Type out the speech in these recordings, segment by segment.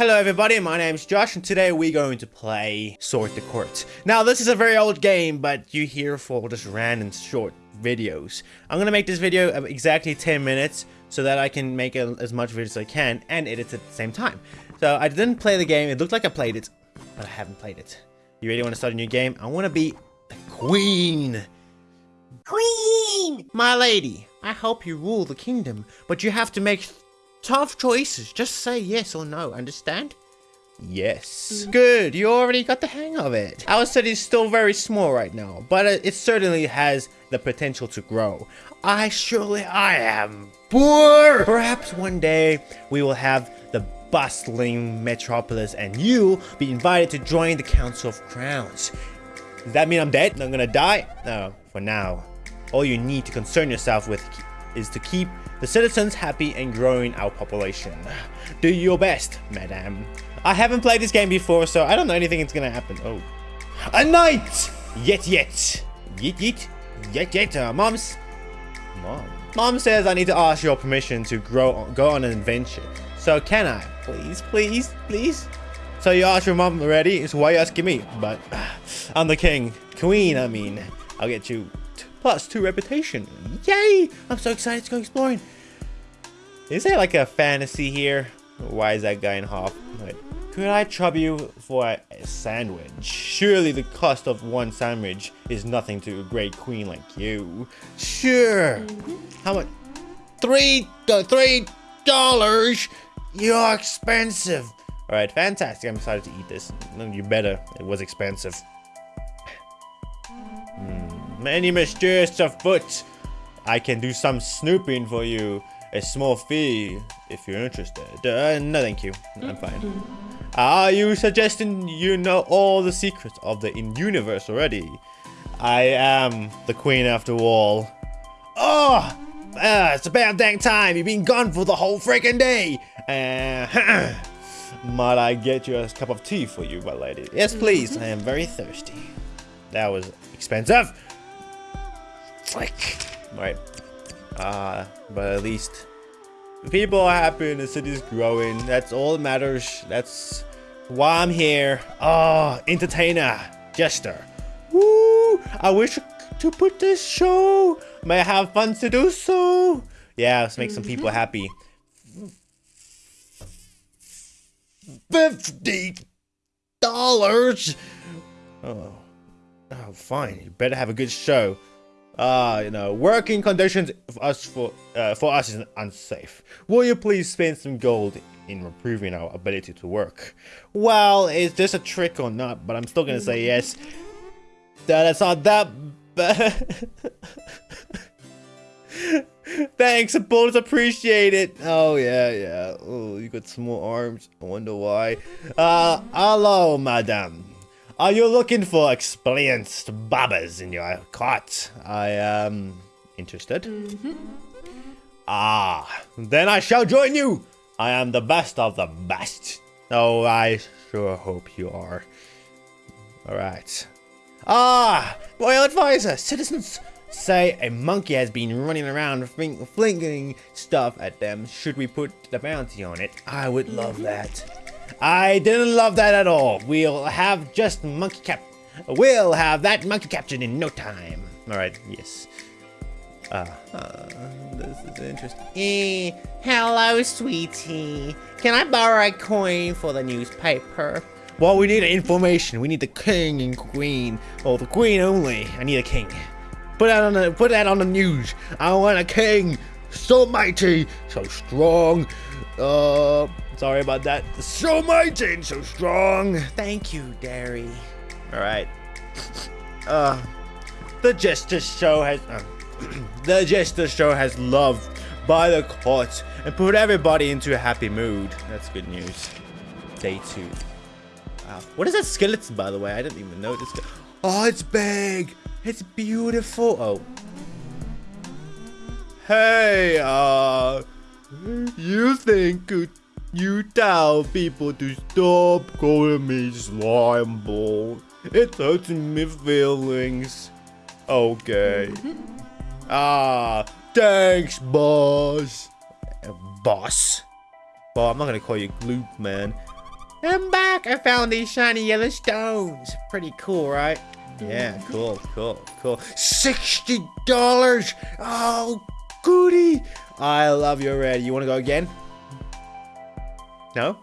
Hello everybody, my name is Josh and today we're going to play Sort the Court. Now this is a very old game, but you here for just random short videos. I'm gonna make this video of exactly 10 minutes so that I can make a, as much videos as I can and edit at the same time. So I didn't play the game, it looked like I played it, but I haven't played it. You really want to start a new game? I want to be the queen. Queen! My lady, I hope you rule the kingdom, but you have to make tough choices. Just say yes or no, understand? Yes. Mm-hmm. Good, you already got the hang of it. Our city is still very small right now, but it, it certainly has the potential to grow. I surely I am poor. Perhaps one day we will have the bustling metropolis and you be invited to join the Council of Crowns. Does that mean I'm dead? I'm gonna die? No, for now. All you need to concern yourself with is to keep the citizens happy and growing our population. Do your best, madam. I haven't played this game before, so I don't know anything that's gonna happen. Oh. A knight! Yet, yet. Yet, yet. Yet, yet. Uh, Mom's... Mom. Mom says I need to ask your permission to grow, go on an adventure. So can I? Please, please, please? So you asked your mom already, so why are you asking me? But I'm the king. Queen, I mean. I'll get you plus two reputation. Yay! I'm so excited to go exploring. Is there like a fantasy here? Why is that guy in half? Could I trouble you for a sandwich? Surely the cost of one sandwich is nothing to a great queen like you. Sure. Mm -hmm. How much? Three, uh, three dollars. You're expensive. All right, fantastic. I'm excited to eat this. You better. It was expensive. Many mysterious afoot. I can do some snooping for you. A small fee, if you're interested. Uh, no, thank you. I'm fine. Are you suggesting you know all the secrets of the in-universe already? I am the queen after all. Oh! Uh, it's about dang time. You've been gone for the whole freaking day. Uh, might I get you a cup of tea for you, my lady? Yes, please. I am very thirsty. That was expensive. Flick. Right. Uh, but at least people are happy and the city's growing. That's all that matters. That's why I'm here. Oh, entertainer, jester. Woo! I wish to put this show. May I have fun to do so? Yeah, let's make some people mm-hmm. happy. Fifty dollars. Oh, oh, fine. You better have a good show. Ah, uh, you know, working conditions for us for uh, for us is unsafe. Will you please spend some gold in improving our ability to work? Well, is this a trick or not? But I'm still gonna say yes. That's not that Thanks, bonus appreciate it. Oh yeah, yeah. Oh, you got small arms. I wonder why. Uh, hello, madam. Are you looking for experienced babbers in your cart? I am interested. Mm -hmm. Ah, then I shall join you. I am the best of the best. Oh, I sure hope you are. All right. Ah, royal advisor, citizens say a monkey has been running around flinging stuff at them. Should we put the bounty on it? I would love mm-hmm. that. I didn't love that at all. We'll have just monkey cap. We'll have that monkey captured in no time. All right, yes. Uh, uh, this is interesting. Eh, hello, sweetie. Can I borrow a coin for the newspaper? Well, we need information. We need the king and queen. Oh, the queen only. I need a king. Put that on the put that on the news. I want a king. So mighty, so strong. Uh sorry about that. So mighty and so strong. Thank you, Derry. Alright. Uh the Jester Show has uh, the Jester Show has loved by the court and put everybody into a happy mood. That's good news. Day two. Wow. What is that skeleton, by the way? I didn't even notice. Oh, it's big. It's beautiful. Oh. Hey, uh, you think you tell people to stop calling me slime ball? It hurts my feelings. Okay. ah, thanks, boss. Uh, boss? Well, I'm not gonna call you Gloop, man. I'm back. I found these shiny yellow stones. Pretty cool, right? Yeah, cool, cool, cool. $60! Oh, goody. I love your red. You want to go again? No?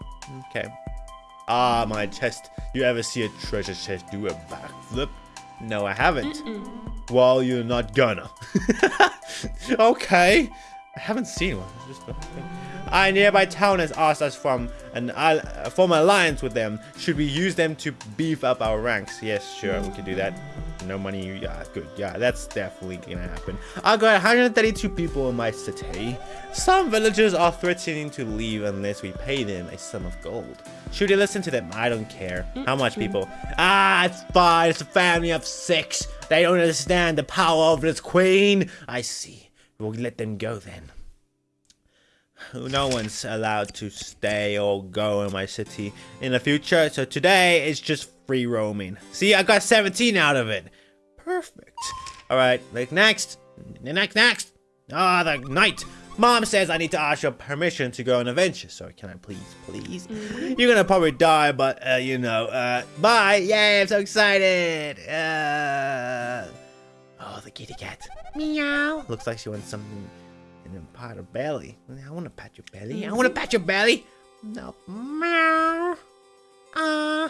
Okay. Ah, my chest. You ever see a treasure chest do a backflip? No, I haven't. Mm -mm. Well, you're not gonna. okay. I haven't seen one. Just a nearby town has asked us from an uh, form an alliance with them. Should we use them to beef up our ranks? Yes, sure, we can do that no money. Yeah, good. Yeah, that's definitely gonna happen. I got 132 people in my city. Some villagers are threatening to leave unless we pay them a sum of gold. Should we listen to them? I don't care. How much people? Ah, it's fine. It's a family of six. They don't understand the power of this queen. I see. We'll let them go then. No one's allowed to stay or go in my city in the future, so today it's just free roaming. See, I got 17 out of it. Perfect. All right, like next, next, next. Ah, the knight. Mom says I need to ask your permission to go on adventure. So can I please, please? Mm -hmm. You're gonna probably die, but uh, you know, uh, bye. Yay, I'm so excited. Uh, oh, the kitty cat. Meow. Looks like she wants something in her pot her belly. I want to pat your belly. I want to pat your belly. No. Meow. Ah.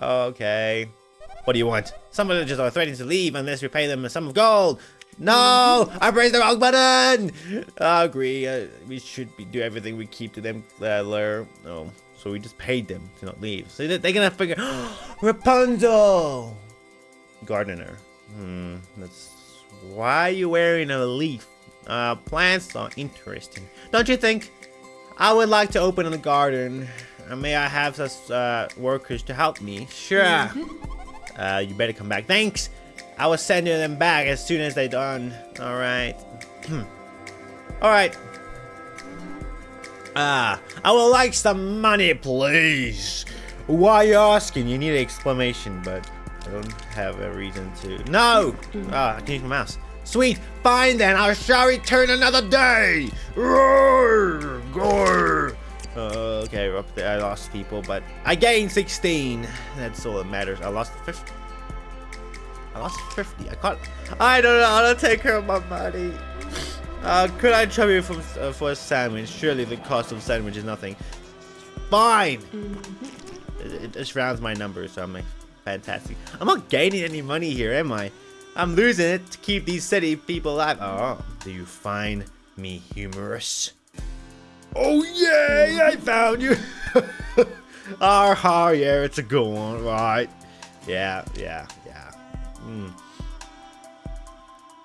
Okay. What do you want? Some villagers are threatening to leave unless we pay them a sum of gold. No! I pressed the wrong button! I agree. Uh, we should be, do everything we keep to them. Uh, no. So we just paid them to not leave. So they're gonna figure... Rapunzel! Gardener. Hmm, that's... Why are you wearing a leaf? Uh, plants are interesting. Don't you think? I would like to open a garden. Uh, may I have some uh, workers to help me? Sure. Uh, you better come back. Thanks. I will send you them back as soon as they're done. All right. All right. Ah, I would like some money, please. Why you asking? You need an explanation, but I don't have a reason to. No! Ah, I can use my mouse. Sweet, fine then, I shall return another day! Roar! Gore! Uh, okay, up there I lost people, but I gained 16. That's all that matters. I lost 50. I lost 50. I caught. I don't know how to take care of my money. Uh, could I trouble you for, uh, for a sandwich? Surely the cost of a sandwich is nothing. Fine! Mm -hmm. it, it, just rounds my numbers, so I'm like, fantastic. I'm not gaining any money here, am I? I'm losing it to keep these city people alive. Oh, do you find me humorous? Oh, yay! I found you! Ah, ha, yeah, it's a good one, right? Yeah, yeah, yeah. Mm.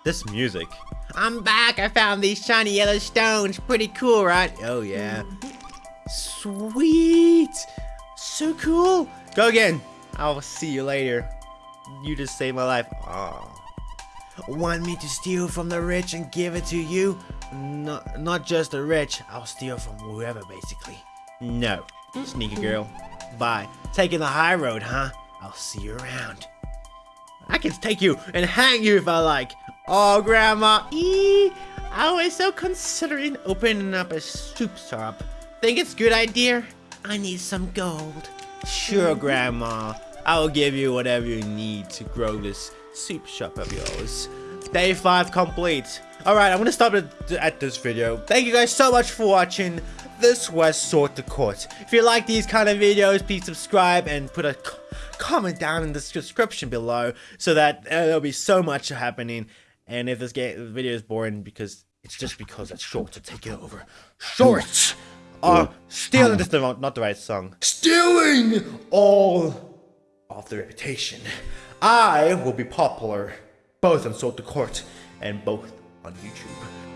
This music. I'm back! I found these shiny yellow stones. Pretty cool, right? Oh, yeah. Sweet! So cool! Go again. I'll see you later. You just saved my life. Oh. Want me to steal from the rich and give it to you? Not, not just the rich, I'll steal from whoever basically. No, sneaky girl. Bye. Taking the high road, huh? I'll see you around. I can take you and hang you if I like. Oh, Grandma. Eee, I was so considering opening up a soup shop. Think it's a good idea? I need some gold. Sure, Grandma. I will give you whatever you need to grow this soup shop of yours. Day 5 complete. Alright, I'm gonna stop it at this video. Thank you guys so much for watching. This was Sort the Court. If you like these kind of videos, please subscribe and put a comment down in the description below so that uh, there'll be so much happening. And if this game, video is boring, because it's just because it's short to take it over. Shorts are stealing. This is not the right song. Stealing all of the reputation. I will be popular both on Sort the Court and both on YouTube.